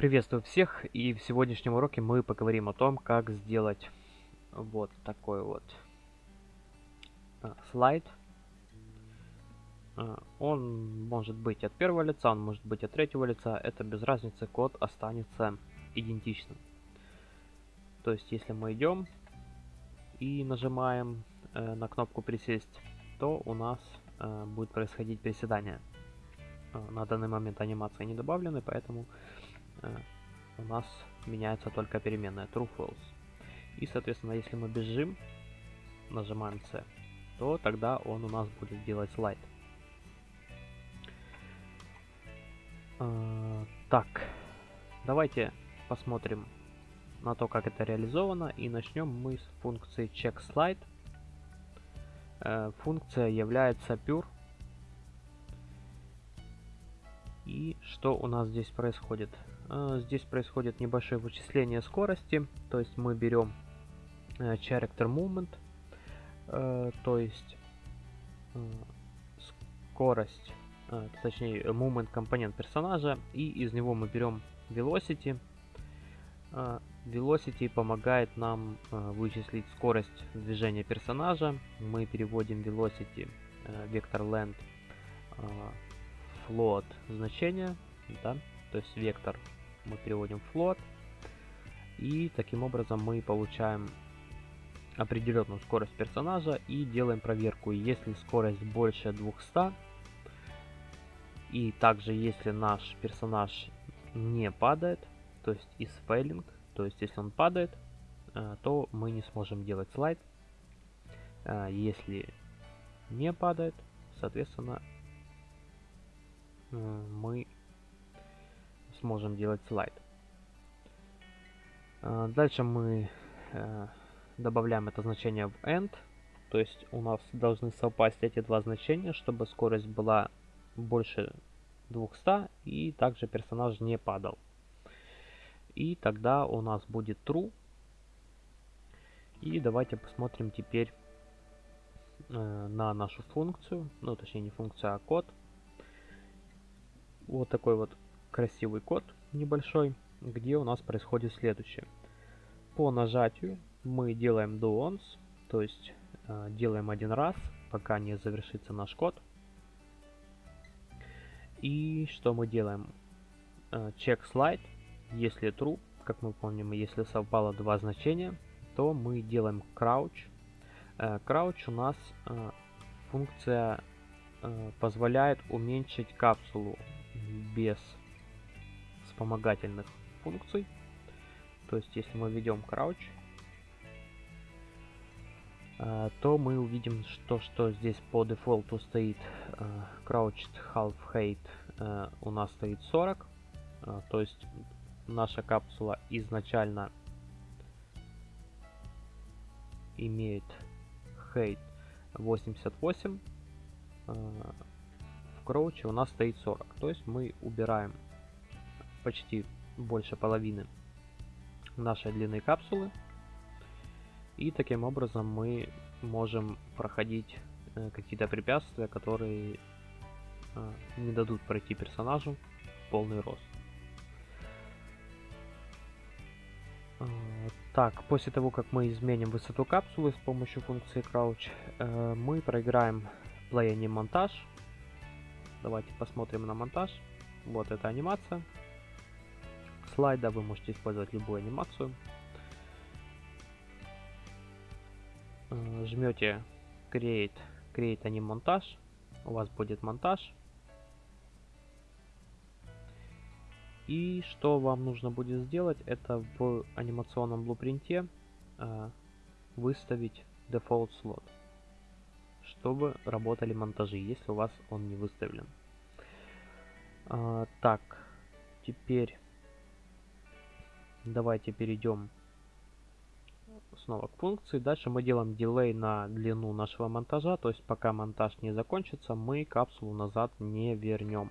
Приветствую всех и в сегодняшнем уроке мы поговорим о том, как сделать вот такой вот а, слайд. А, он может быть от первого лица, он может быть от третьего лица, это без разницы, код останется идентичным. То есть если мы идем и нажимаем э, на кнопку присесть, то у нас э, будет происходить приседание. Э, на данный момент анимации не добавлены, поэтому у нас меняется только переменная true false. И, соответственно, если мы бежим, нажимаем C, то тогда он у нас будет делать слайд. Э, так, давайте посмотрим на то, как это реализовано. И начнем мы с функции checkSlide. Э, функция является pure. И что у нас здесь происходит? Э, здесь происходит небольшое вычисление скорости. То есть мы берем э, character movement, то есть скорость, точнее movement компонент персонажа, и из него мы берем velocity, Velocity помогает нам э, вычислить скорость движения персонажа. Мы переводим Velocity э, вектор э, float значение, да, то есть вектор мы переводим float. И таким образом мы получаем определенную скорость персонажа и делаем проверку. Если скорость больше 200, и также если наш персонаж не падает, то есть is failing, то есть, если он падает, э, то мы не сможем делать слайд. Э, если не падает, соответственно, э, мы сможем делать слайд. Дальше мы добавляем это значение в end. То есть у нас должны совпасть эти два значения, чтобы скорость была больше 200 и также персонаж не падал. И тогда у нас будет true. И давайте посмотрим теперь э, на нашу функцию. Ну, точнее, не функция, а код. Вот такой вот красивый код небольшой, где у нас происходит следующее. По нажатию мы делаем do once, то есть э, делаем один раз, пока не завершится наш код. И что мы делаем? Э, check slide если true, как мы помним, если совпало два значения, то мы делаем crouch. Э, crouch у нас э, функция э, позволяет уменьшить капсулу без вспомогательных функций. То есть, если мы введем crouch, то мы увидим, что, что здесь по дефолту стоит crouched half height у нас стоит 40. То есть наша капсула изначально имеет height 88, в кроуче у нас стоит 40. То есть мы убираем почти больше половины нашей длины капсулы. И таким образом мы можем проходить э, какие-то препятствия, которые э, не дадут пройти персонажу полный рост. А, так, после того, как мы изменим высоту капсулы с помощью функции crouch, э, мы проиграем anim монтаж. Давайте посмотрим на монтаж. Вот эта анимация. Слайда вы можете использовать любую анимацию. Э, жмете create, create anim монтаж. У вас будет монтаж. И что вам нужно будет сделать, это в анимационном блупринте э, выставить default slot, чтобы работали монтажи, если у вас он не выставлен. Э, так, теперь давайте перейдем снова к функции. Дальше мы делаем дилей на длину нашего монтажа, то есть пока монтаж не закончится, мы капсулу назад не вернем.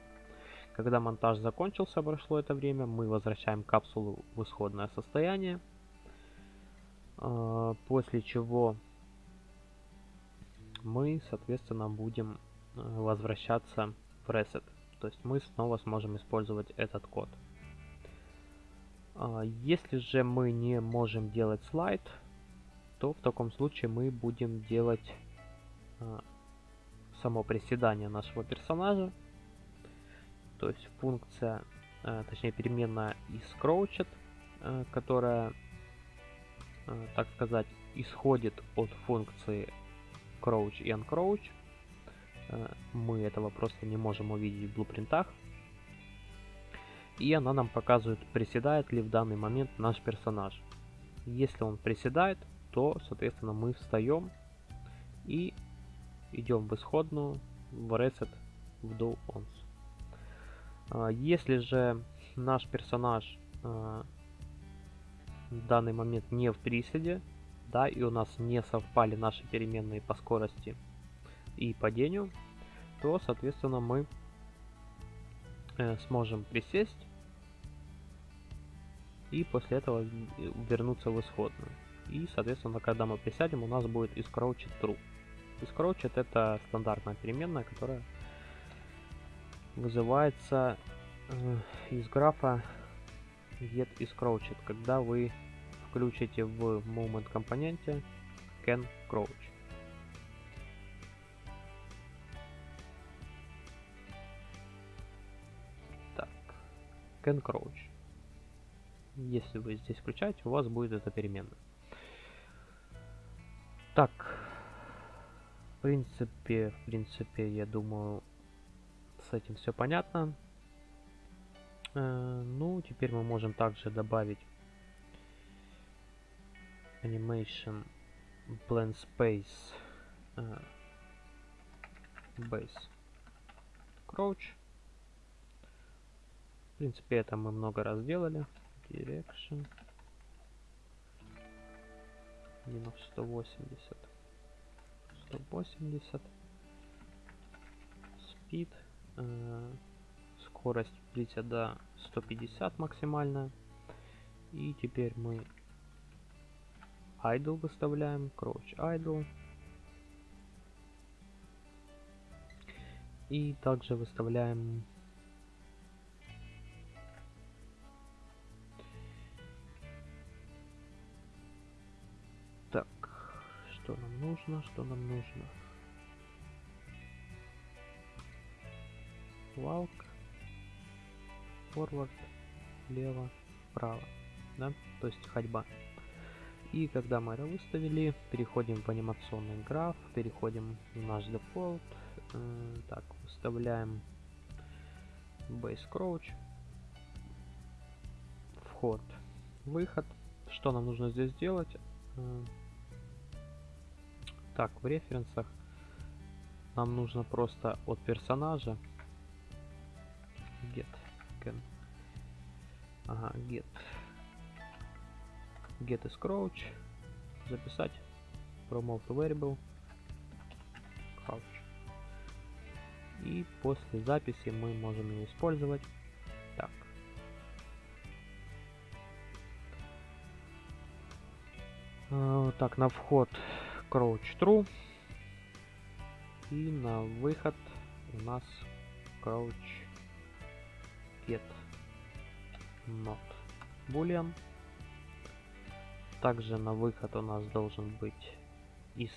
Когда монтаж закончился, прошло это время, мы возвращаем капсулу в исходное состояние. А, после чего мы, соответственно, будем э, возвращаться в reset. То есть мы снова сможем использовать этот код. А, если же мы не можем делать слайд, то в таком случае мы будем делать а, само приседание нашего персонажа. То есть функция, а, точнее переменная isCrouched, которая, так сказать, исходит от функции crouch и uncrouch. Мы этого просто не можем увидеть в блупринтах. И она нам показывает, приседает ли в данный момент наш персонаж. Если он приседает, то, соответственно, мы встаем и идем в исходную, в reset, в do ons. А, если же наш персонаж а, в данный момент не в приседе, да, и у нас не совпали наши переменные по скорости и падению, то, соответственно, мы э, сможем присесть и после этого вернуться в исходную. И, соответственно, когда мы присядем, у нас будет исcrouched true. Исcrouched это стандартная переменная, которая вызывается э, из графа get iscrouched, когда вы включите в moment компоненте can crouch. Так, can crouch. Если вы здесь включаете, у вас будет эта переменная. Так, в принципе, в принципе, я думаю, с этим все понятно. Э, ну, теперь мы можем также добавить animation blend space uh, base crouch в принципе это мы много раз делали direction. Минус 180 180 speed э, скорость до 150 максимальная. И теперь мы idle выставляем, crouch idle. И также выставляем что нам нужно, что нам нужно? Walk, forward, влево, вправо, да, то есть ходьба. И когда мы это выставили, переходим в анимационный граф, переходим в наш дефолт. Так, выставляем base crouch. Вход, выход. Что нам нужно здесь сделать? Так, в референсах нам нужно просто от персонажа. Get can. Ага, get. Get is crouch, записать. Promote variable. Crouch. И после записи мы можем ее использовать. Так. Uh, так, на вход crouch true. И на выход у нас crouch get not boolean. Также на выход у нас должен быть из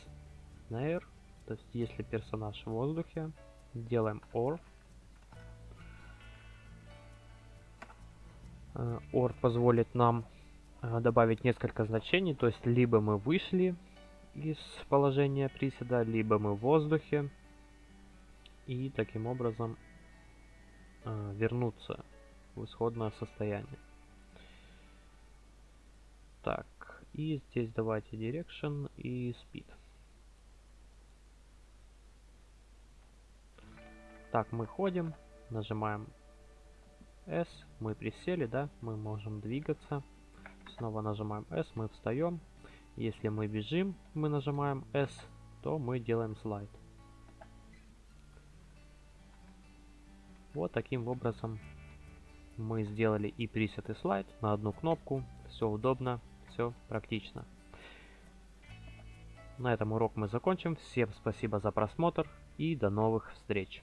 snare. То есть если персонаж в воздухе, делаем or. Э, or позволит нам э, добавить несколько значений. То есть либо мы вышли из положения приседа, либо мы в воздухе. И таким образом э, вернуться в исходное состояние. Так, и здесь давайте direction и speed. Так, мы ходим, нажимаем S, мы присели, да, мы можем двигаться. Снова нажимаем S, мы встаем. Если мы бежим, мы нажимаем S, то мы делаем слайд. Вот таким образом мы сделали и пресет, и слайд на одну кнопку. Все удобно, все практично. На этом урок мы закончим. Всем спасибо за просмотр и до новых встреч.